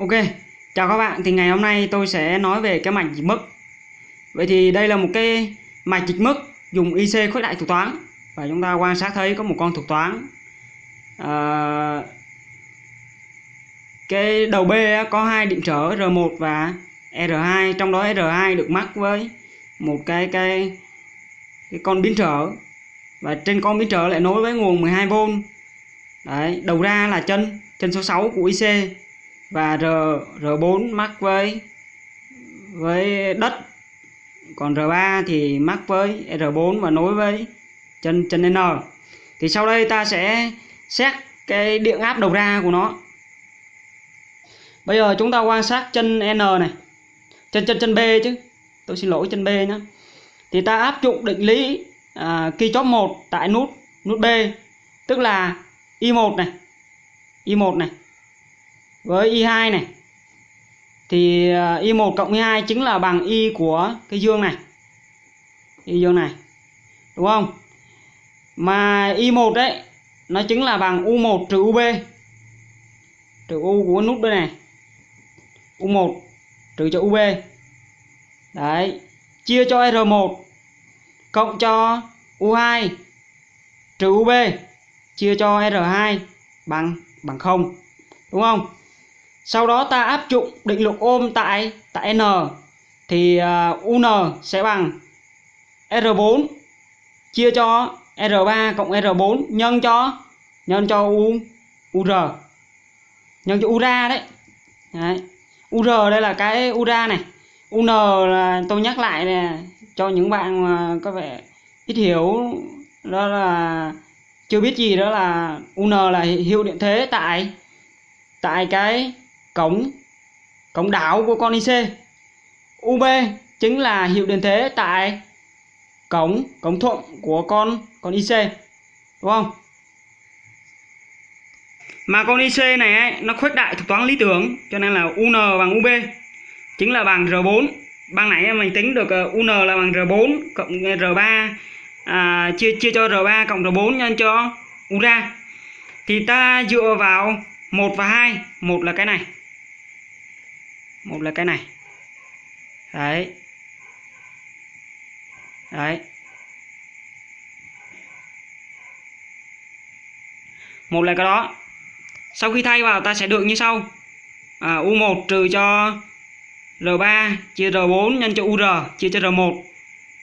Ok, chào các bạn. Thì ngày hôm nay tôi sẽ nói về cái mạch dịch mức. Vậy thì đây là một cái mạch dịch mức dùng IC khuếch đại thuật toán và chúng ta quan sát thấy có một con thuật toán. À, cái đầu B có hai điện trở R1 và R2, trong đó R2 được mắc với một cái cái cái con biến trở và trên con biến trở lại nối với nguồn 12V. Đấy, đầu ra là chân chân số 6 của IC và R R4 mắc với với đất. Còn R3 thì mắc với R4 và nối với chân chân N. Thì sau đây ta sẽ xét cái điện áp đầu ra của nó. Bây giờ chúng ta quan sát chân N này. Chân chân chân B chứ. Tôi xin lỗi chân B nhé thì ta áp dụng định lý à, chóp 1 tại nút nút B. Tức là Y1 này. Y1 này với y2 này, thì à, y1 cộng y2 chính là bằng y của cái dương này. Y dương này, đúng không? Mà y1 đấy nó chính là bằng u1 trừ ub trừ u của nút đây này. u1 trừ cho ub đấy, chia cho r1 cộng cho u2 trừ ub chia cho r2 bằng bằng 0 đúng không? Sau đó ta áp dụng định luật ôm tại tại n thì à, uh, un sẽ bằng r4 chia cho r3 cộng r4 nhân cho nhân cho u ur nhân cho ura đấy. đấy ur đây là cái ura này un là tôi nhắc lại nè cho những bạn mà có vẻ ít hiểu đó là chưa biết gì đó là un là hiệu điện thế tại tại cái cổng cổng đảo của con IC UB chính là hiệu điện thế tại cổng cổng thuận của con con IC đúng không? Mà con IC này ấy, nó khuếch đại thuộc toán lý tưởng cho nên là UN bằng UB chính là bằng R4 ban nãy mình tính được ờ, UN là bằng R4 cộng ờ, R3 à, chia chia cho R3 cộng R4 nhân cho U ra. Thì ta dựa vào một và hai một là cái này một là cái này. Đấy. Đấy. Một là cái đó. Sau khi thay vào ta sẽ được như sau. À, U1 trừ cho R3 chia R4 nhân cho UR chia cho R1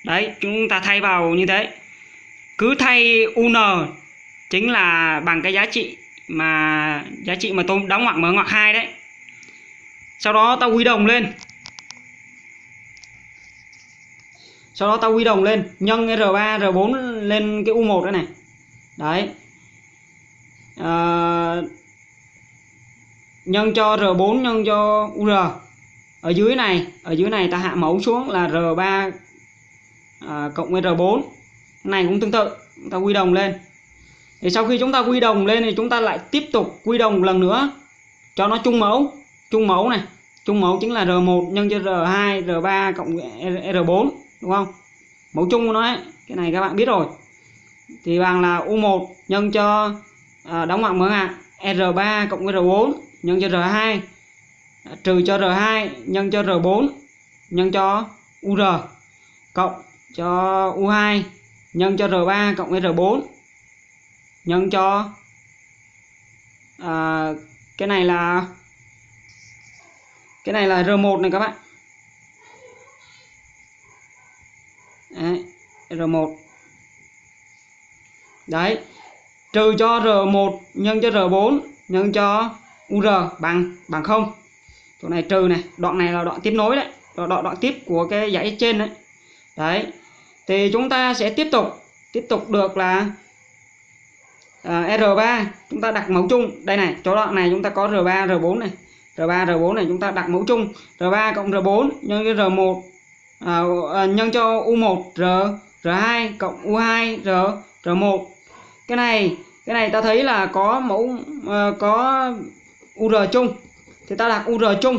đấy chúng ta thay vào như thế. Cứ thay UN chính là bằng cái giá trị mà giá trị mà tôi đóng ngoặc mở ngoặc hai đấy sau đó ta huy động lên. Sau đó ta huy động lên. Nhân R3 R4 lên cái U1 đó này đấy. À, nhân cho R4 nhân cho UR ở dưới này ở dưới này ta hạ mẫu xuống là R3 à, cộng với R4 cái này cũng tương tự. Ta quy đồng lên. Thì sau khi chúng ta quy đồng lên thì chúng ta lại tiếp tục quy đồng lần nữa cho nó chung mẫu chung mẫu này. Chung mẫu chính là R1 nhân cho R2 R3 cộng R4 đúng không? Mẫu chung của nó ấy cái này các bạn biết rồi. Thì bằng là U1 nhân cho à, đóng ngoặc mở ngoặc R3 cộng với R4 nhân cho R2 à, trừ cho R2 nhân cho R4 nhân cho UR cộng cho U2 nhân cho R3 cộng với R4 nhân cho à, cái này là cái này là R1 này các bạn. Đấy, R1 đấy trừ cho R1 nhân cho R4 nhân cho UR bằng bằng 0 chỗ này trừ này đoạn này là đoạn tiếp nối đấy đoạn, đoạn, đoạn tiếp của cái dãy trên đấy. Đấy thì chúng ta sẽ tiếp tục tiếp tục được là à, R3 chúng ta đặt mẫu chung. Đây này chỗ đoạn này chúng ta có R3 R4 này. R3 R4 này chúng ta đặt mẫu chung. R3 cộng R4 nhân với R1 à, à, nhân cho U1 R R2 cộng U2 R R1 cái này cái này ta thấy là có mẫu à, có UR chung. Thì ta đặt UR chung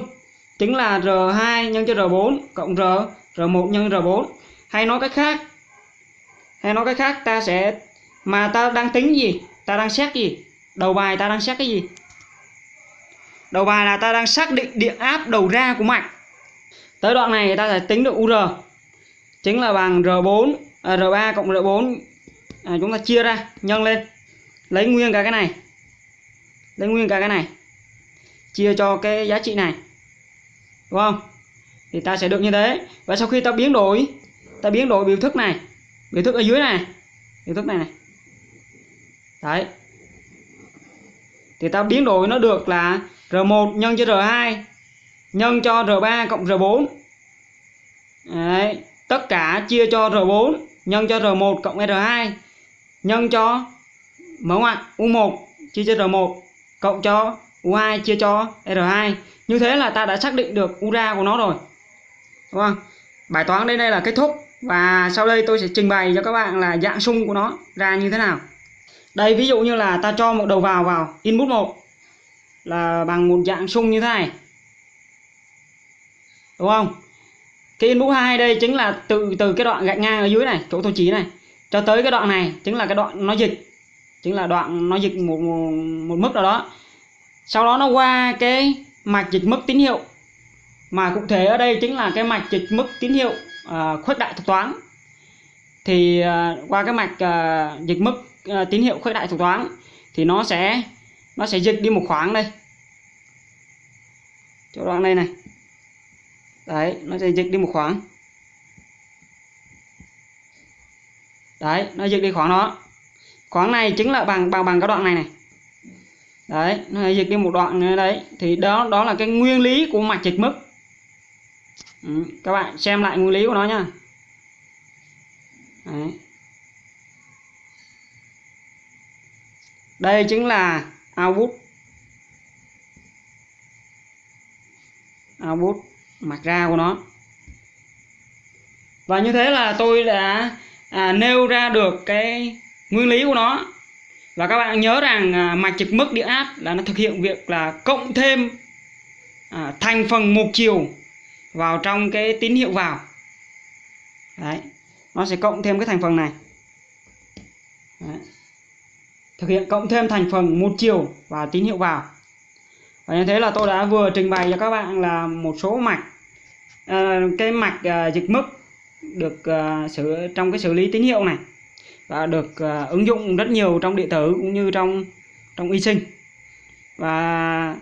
chính là R2 nhân cho R4 cộng R R1 nhân R4 hay nói cách khác hay nói cách khác ta sẽ mà ta đang tính gì ta đang xét gì đầu bài ta đang xét cái gì? Đầu bài là ta đang xác định điện áp đầu ra của mạch. Tới đoạn này ta sẽ tính được UR chính là bằng R4 à, R3 cộng R4 à, chúng ta chia ra nhân lên. Lấy nguyên cả cái này. Lấy nguyên cả cái này. Chia cho cái giá trị này. Đúng không? Thì ta sẽ được như thế. Và sau khi ta biến đổi ta biến đổi biểu thức này biểu thức ở dưới này biểu thức này này. Đấy. Thì ta biến đổi nó được là R1 nhân cho R2 nhân cho R3 cộng R4 đấy, tất cả chia cho R4 nhân cho R1 cộng R2 nhân cho, mở ngoặc U1 chia cho R1 cộng cho U2 chia cho R2 như thế là ta đã xác định được U ra của nó rồi. Đúng không? Bài toán đây đây là kết thúc. Và sau đây tôi sẽ trình bày cho các bạn là dạng sung của nó ra như thế nào. Đây, ví dụ như là ta cho một đầu vào vào input 1 là bằng một dạng sung như thế này. Đúng không? Cái input 2 đây chính là từ từ cái đoạn gạch ngang ở dưới này chỗ tôi chí này cho tới cái đoạn này chính là cái đoạn nó dịch chính là đoạn nó dịch một, một, một mức nào đó. Sau đó nó qua cái mạch dịch mức tín hiệu mà cụ thể ở đây chính là cái mạch dịch mức tín hiệu uh, khuếch đại thuật toán. Thì uh, qua cái mạch uh, dịch mức uh, tín hiệu khuếch đại thuật toán thì nó sẽ nó sẽ dịch đi một khoảng đây. Chỗ đoạn đây này. Đấy nó sẽ dịch đi một khoảng. Đấy nó dịch đi khoảng đó. Khoảng này chính là bằng bằng bằng cái đoạn này này. Đấy nó dịch đi một đoạn nữa đấy. Thì đó đó là cái nguyên lý của mạch dịch mức. Ừ, các bạn xem lại nguyên lý của nó nha, đấy. đây chính là output. Output mặt ra của nó. Và như thế là tôi đã à, nêu ra được cái nguyên lý của nó. Và các bạn nhớ rằng à, mạch trực mức điện áp là nó thực hiện việc là cộng thêm à, thành phần một chiều vào trong cái tín hiệu vào. Đấy nó sẽ cộng thêm cái thành phần này đấy thực hiện cộng thêm thành phần một chiều và tín hiệu vào. Và như thế là tôi đã vừa trình bày cho các bạn là một số mạch à, cái mạch à, dịch mức được à, xử trong cái xử lý tín hiệu này và được uh, ứng dụng rất nhiều trong điện tử cũng như trong trong y sinh. Và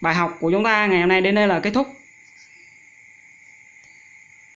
bài học của chúng ta ngày hôm nay đến đây là kết thúc.